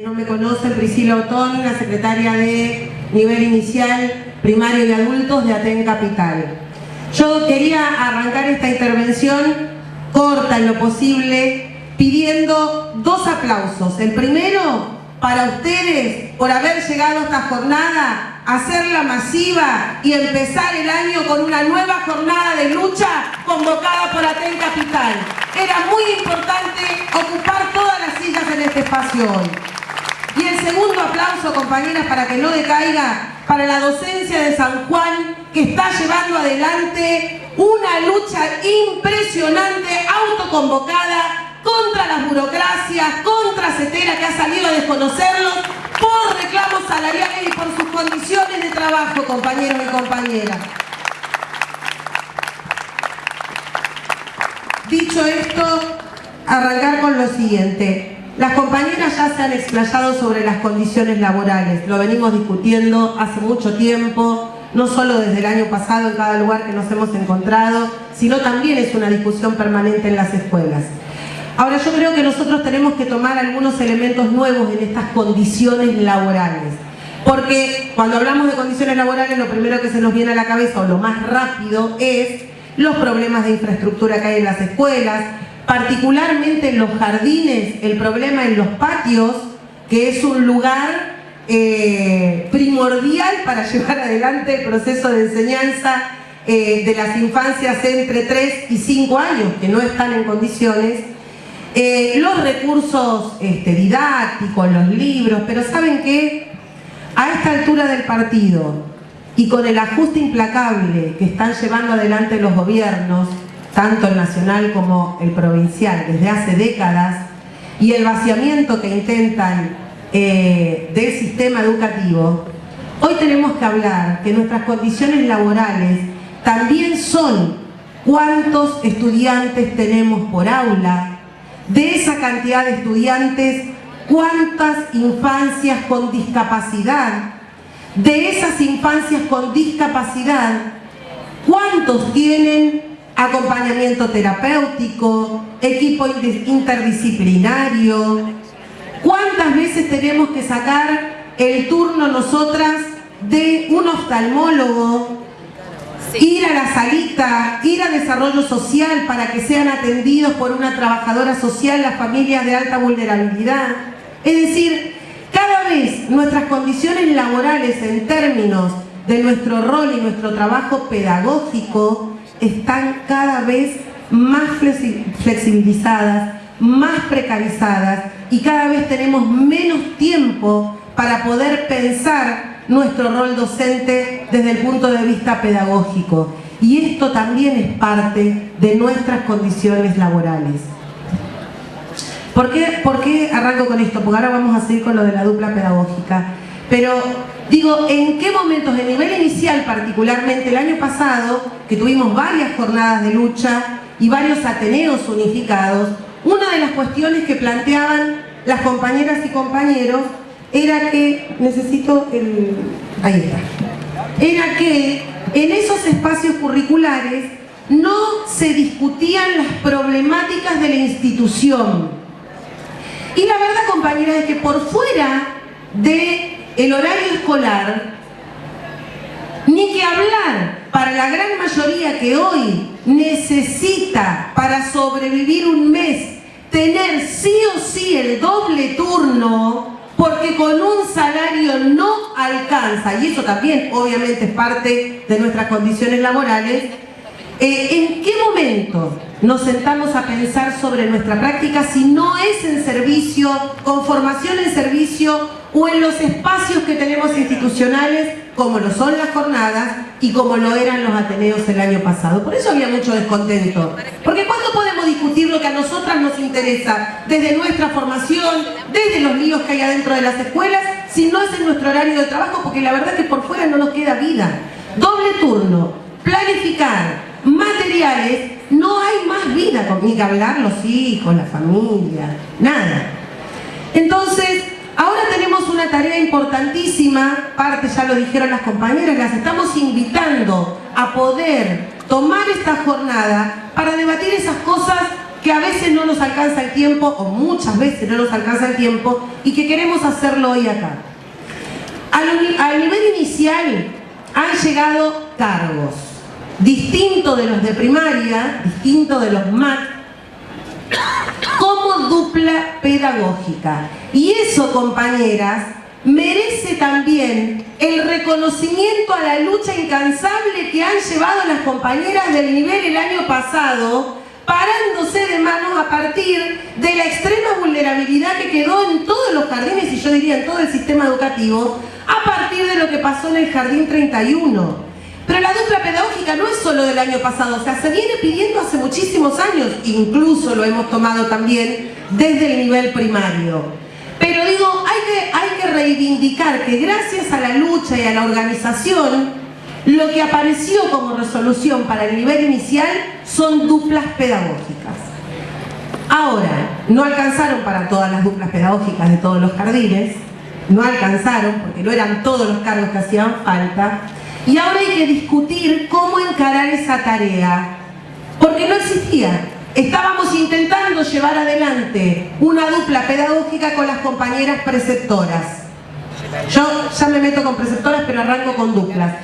No me conocen, Priscila Otón, la secretaria de nivel inicial, primario y adultos de Aten Capital. Yo quería arrancar esta intervención corta en lo posible, pidiendo dos aplausos. El primero, para ustedes, por haber llegado a esta jornada hacerla masiva y empezar el año con una nueva jornada de lucha convocada por Aten Capital. Era muy importante ocupar todas las sillas en este espacio hoy. El segundo aplauso, compañeras, para que no decaiga, para la docencia de San Juan, que está llevando adelante una lucha impresionante, autoconvocada, contra las burocracias, contra CETERA, que ha salido a desconocerlos, por reclamos salariales y por sus condiciones de trabajo, compañeros y compañeras. Dicho esto, arrancar con lo siguiente. Las compañeras ya se han explayado sobre las condiciones laborales, lo venimos discutiendo hace mucho tiempo, no solo desde el año pasado en cada lugar que nos hemos encontrado, sino también es una discusión permanente en las escuelas. Ahora yo creo que nosotros tenemos que tomar algunos elementos nuevos en estas condiciones laborales. Porque cuando hablamos de condiciones laborales lo primero que se nos viene a la cabeza o lo más rápido es los problemas de infraestructura que hay en las escuelas, particularmente en los jardines, el problema en los patios, que es un lugar eh, primordial para llevar adelante el proceso de enseñanza eh, de las infancias entre 3 y 5 años, que no están en condiciones, eh, los recursos este, didácticos, los libros, pero ¿saben qué? A esta altura del partido y con el ajuste implacable que están llevando adelante los gobiernos, tanto el nacional como el provincial, desde hace décadas, y el vaciamiento que intentan eh, del sistema educativo, hoy tenemos que hablar que nuestras condiciones laborales también son cuántos estudiantes tenemos por aula, de esa cantidad de estudiantes, cuántas infancias con discapacidad, de esas infancias con discapacidad, cuántos tienen acompañamiento terapéutico, equipo interdisciplinario, cuántas veces tenemos que sacar el turno nosotras de un oftalmólogo, ir a la salita, ir a desarrollo social para que sean atendidos por una trabajadora social las familias de alta vulnerabilidad. Es decir, cada vez nuestras condiciones laborales en términos de nuestro rol y nuestro trabajo pedagógico están cada vez más flexibilizadas, más precarizadas y cada vez tenemos menos tiempo para poder pensar nuestro rol docente desde el punto de vista pedagógico. Y esto también es parte de nuestras condiciones laborales. ¿Por qué, ¿Por qué arranco con esto? Porque ahora vamos a seguir con lo de la dupla pedagógica. Pero digo, ¿en qué momentos? En nivel inicial particularmente, el año pasado, que tuvimos varias jornadas de lucha y varios ateneos unificados, una de las cuestiones que planteaban las compañeras y compañeros era que, necesito el... ahí está, era que en esos espacios curriculares no se discutían las problemáticas de la institución. Y la verdad, compañera, es que por fuera del horario escolar, ni que hablar para la gran mayoría que hoy necesita para sobrevivir un mes tener sí o sí el doble turno, porque con un salario no alcanza, y eso también obviamente es parte de nuestras condiciones laborales, eh, ¿en qué momento nos sentamos a pensar sobre nuestra práctica si no es en servicio, con formación en servicio o en los espacios que tenemos institucionales como lo son las jornadas y como lo eran los Ateneos el año pasado. Por eso había mucho descontento. Porque ¿cuándo podemos discutir lo que a nosotras nos interesa? Desde nuestra formación, desde los líos que hay adentro de las escuelas, si no es en nuestro horario de trabajo, porque la verdad es que por fuera no nos queda vida. Doble turno, planificar, materiales, no hay más vida, con que hablar los hijos, la familia, nada. Entonces, Ahora tenemos una tarea importantísima, parte ya lo dijeron las compañeras, las estamos invitando a poder tomar esta jornada para debatir esas cosas que a veces no nos alcanza el tiempo, o muchas veces no nos alcanza el tiempo, y que queremos hacerlo hoy acá. Al, nivel inicial han llegado cargos, distintos de los de primaria, distintos de los MAC, como dupla pedagógica. Y eso, compañeras, merece también el reconocimiento a la lucha incansable que han llevado las compañeras del nivel el año pasado, parándose de manos a partir de la extrema vulnerabilidad que quedó en todos los jardines y yo diría en todo el sistema educativo, a partir de lo que pasó en el Jardín 31. Pero la dupla pedagógica no es solo del año pasado, o sea, se viene pidiendo hace muchísimos años, incluso lo hemos tomado también desde el nivel primario. Pero digo, hay que, hay que reivindicar que gracias a la lucha y a la organización, lo que apareció como resolución para el nivel inicial son duplas pedagógicas. Ahora, no alcanzaron para todas las duplas pedagógicas de todos los jardines, no alcanzaron porque no eran todos los cargos que hacían falta, y ahora hay que discutir cómo encarar esa tarea, porque no existía. Estábamos intentando llevar adelante una dupla pedagógica con las compañeras preceptoras. Yo ya me meto con preceptoras, pero arranco con duplas.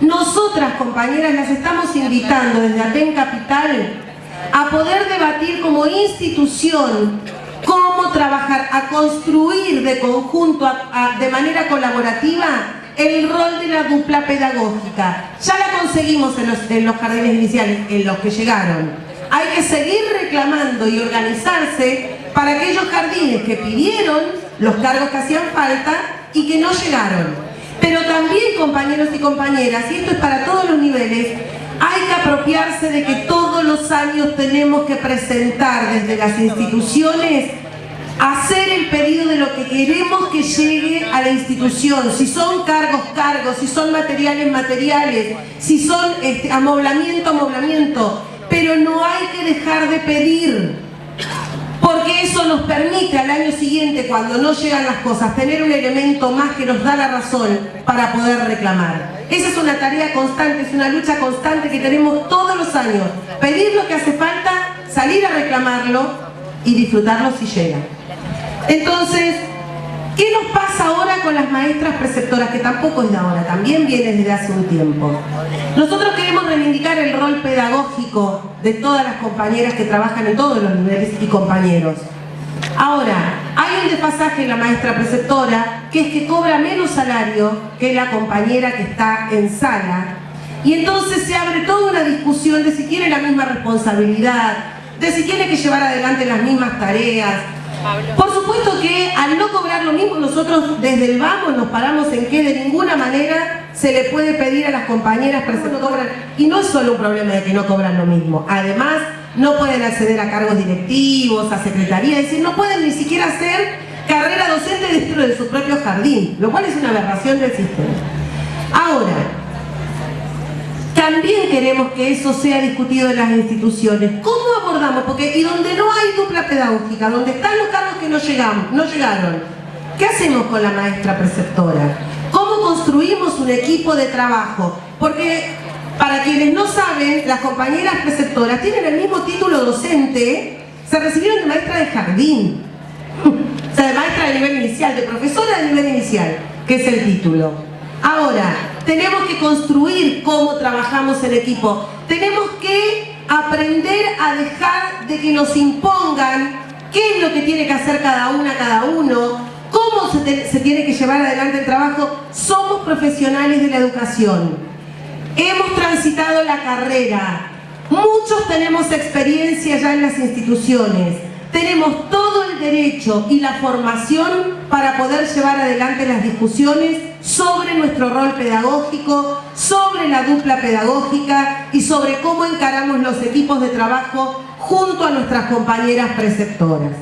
Nosotras, compañeras, las estamos invitando desde Aten Capital a poder debatir como institución cómo trabajar, a construir de conjunto, de manera colaborativa, el rol de la dupla pedagógica. Ya la conseguimos en los, jardines iniciales, en los que llegaron. Hay que seguir reclamando y organizarse para aquellos jardines que pidieron los cargos que hacían falta y que no llegaron. Pero también, compañeros y compañeras, y esto es para todos los niveles, hay que apropiarse de que todos los años tenemos que presentar desde las instituciones hacer el pedido de lo que queremos que llegue a la institución, si son cargos, cargos, si son materiales, materiales, si son este, amoblamiento, amoblamiento, pero no hay que dejar de pedir, porque eso nos permite al año siguiente, cuando no llegan las cosas, tener un elemento más que nos da la razón para poder reclamar. Esa es una tarea constante, es una lucha constante que tenemos todos los años. Pedir lo que hace falta, salir a reclamarlo y disfrutarlo si llega. Entonces, ¿qué nos pasa ahora con las maestras preceptoras? Que tampoco es de ahora, también viene desde hace un tiempo. Nosotros queremos reivindicar el rol pedagógico de todas las compañeras que trabajan en todos los niveles y compañeros. Ahora, hay un desfasaje en la maestra preceptora que es que cobra menos salario que la compañera que está en sala y entonces se abre toda una discusión de si tiene la misma responsabilidad, de si tiene que llevar adelante las mismas tareas, por supuesto que al no cobrar lo mismo, nosotros desde el vamos nos paramos en que de ninguna manera se le puede pedir a las compañeras preceptoras, y no es solo un problema de que no cobran lo mismo, además no pueden acceder a cargos directivos, a secretaría, es decir, no pueden ni siquiera hacer carrera docente dentro de su propio jardín, lo cual es una aberración del sistema. Ahora, también queremos que eso sea discutido en las instituciones. ¿Cómo abordamos? Porque y donde no hay dupla pedagógica, donde están los cargos que no, llegamos, no llegaron, ¿qué hacemos con la maestra preceptora? ¿Cómo construimos un equipo de trabajo? Porque para quienes no saben, las compañeras preceptoras tienen el mismo título docente, se recibieron de maestra de jardín, o sea, de maestra de nivel inicial, de profesora de nivel inicial, que es el título. Ahora, tenemos que construir cómo trabajamos en equipo. Tenemos que aprender a dejar de que nos impongan qué es lo que tiene que hacer cada una, cada uno, cómo se, se tiene que llevar adelante el trabajo. Somos profesionales de la educación. Hemos transitado la carrera. Muchos tenemos experiencia ya en las instituciones. Tenemos todo el derecho y la formación para poder llevar adelante las discusiones sobre nuestro rol pedagógico, sobre la dupla pedagógica y sobre cómo encaramos los equipos de trabajo junto a nuestras compañeras preceptoras.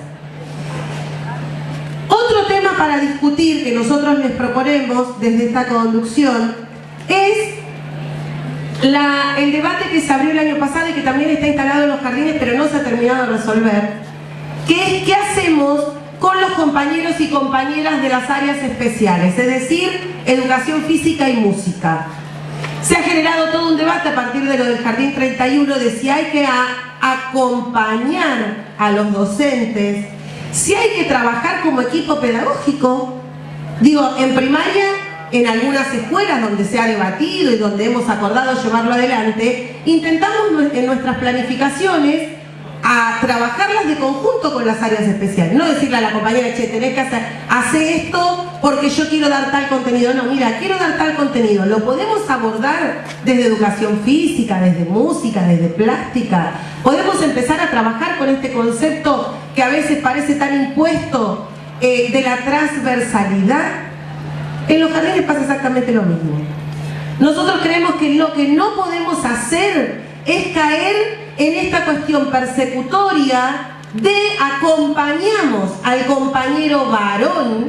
Otro tema para discutir que nosotros les proponemos desde esta conducción es el debate que se abrió el año pasado y que también está instalado en los jardines pero no se ha terminado de resolver que es qué hacemos con los compañeros y compañeras de las áreas especiales, es decir, educación física y música. Se ha generado todo un debate a partir de lo del Jardín 31 de si hay que acompañar a los docentes, si hay que trabajar como equipo pedagógico. Digo, en primaria, en algunas escuelas donde se ha debatido y donde hemos acordado llevarlo adelante, intentamos en nuestras planificaciones a trabajarlas de conjunto con las áreas especiales. No decirle a la compañera, che, tenés que hacer, hace esto porque yo quiero dar tal contenido. No, mira, quiero dar tal contenido. Lo podemos abordar desde educación física, desde música, desde plástica. Podemos empezar a trabajar con este concepto que a veces parece tan impuesto eh, de la transversalidad. En los jardines pasa exactamente lo mismo. Nosotros creemos que lo que no podemos hacer es caer en esta cuestión persecutoria de acompañamos al compañero varón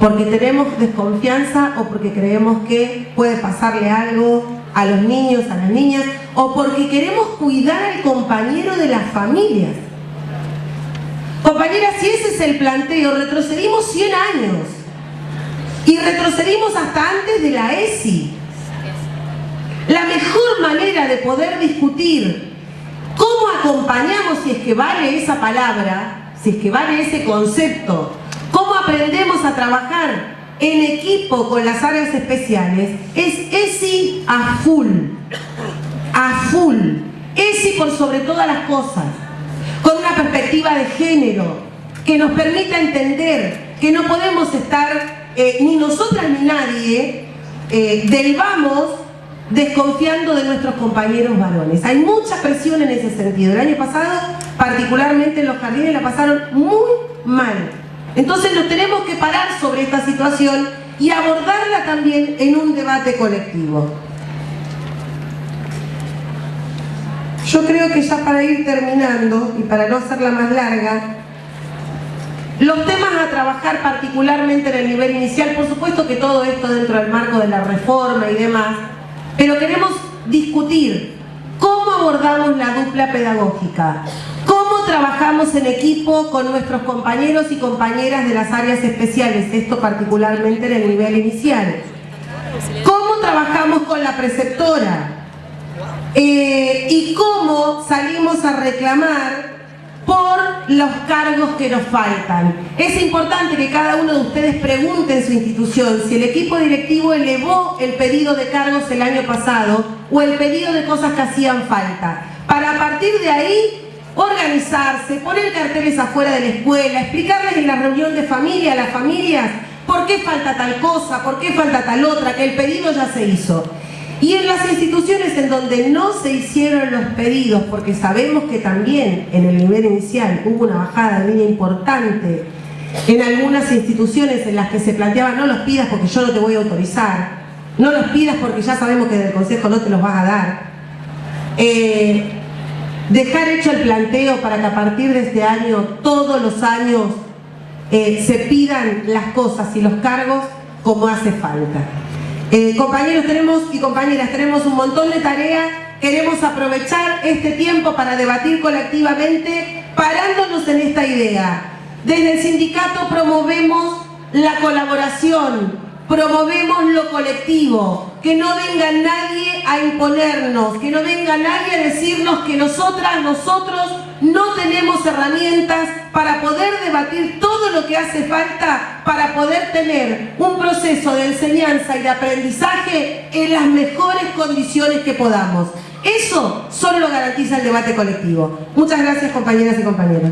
porque tenemos desconfianza o porque creemos que puede pasarle algo a los niños, a las niñas, o porque queremos cuidar al compañero de las familias. Compañeras, si ese es el planteo, retrocedimos 100 años y retrocedimos hasta antes de la ESI. La mejor manera de poder discutir cómo acompañamos, si es que vale esa palabra, si es que vale ese concepto, cómo aprendemos a trabajar en equipo con las áreas especiales, es ESI a full, a full, ESI por sobre todas las cosas, con una perspectiva de género que nos permita entender que no podemos estar, eh, ni nosotras ni nadie, eh, derivamos desconfiando de nuestros compañeros varones. Hay mucha presión en ese sentido. El año pasado, particularmente en los jardines, la pasaron muy mal. Entonces nos tenemos que parar sobre esta situación y abordarla también en un debate colectivo. Yo creo que ya para ir terminando y para no hacerla más larga, los temas a trabajar particularmente en el nivel inicial, por supuesto que todo esto dentro del marco de la reforma y demás, pero queremos discutir cómo abordamos la dupla pedagógica, cómo trabajamos en equipo con nuestros compañeros y compañeras de las áreas especiales, esto particularmente en el nivel inicial, cómo trabajamos con la preceptora eh, y cómo salimos a reclamar por los cargos que nos faltan. Es importante que cada uno de ustedes pregunte en su institución si el equipo directivo elevó el pedido de cargos el año pasado o el pedido de cosas que hacían falta. Para a partir de ahí organizarse, poner carteles afuera de la escuela, explicarles en la reunión de familia a las familias por qué falta tal cosa, por qué falta tal otra, que el pedido ya se hizo. Y en las instituciones en donde no se hicieron los pedidos, porque sabemos que también en el nivel inicial hubo una bajada de línea importante en algunas instituciones en las que se planteaba no los pidas porque yo no te voy a autorizar, no los pidas porque ya sabemos que del Consejo no te los vas a dar. Eh, dejar hecho el planteo para que a partir de este año, todos los años, eh, se pidan las cosas y los cargos como hace falta. Eh, compañeros tenemos y compañeras, tenemos un montón de tareas, queremos aprovechar este tiempo para debatir colectivamente, parándonos en esta idea. Desde el sindicato promovemos la colaboración, promovemos lo colectivo, que no venga nadie a imponernos, que no venga nadie a decirnos que nosotras, nosotros no tenemos herramientas para poder debatir todo lo que hace falta para poder tener un proceso de enseñanza y de aprendizaje en las mejores condiciones que podamos. Eso solo lo garantiza el debate colectivo. Muchas gracias compañeras y compañeros.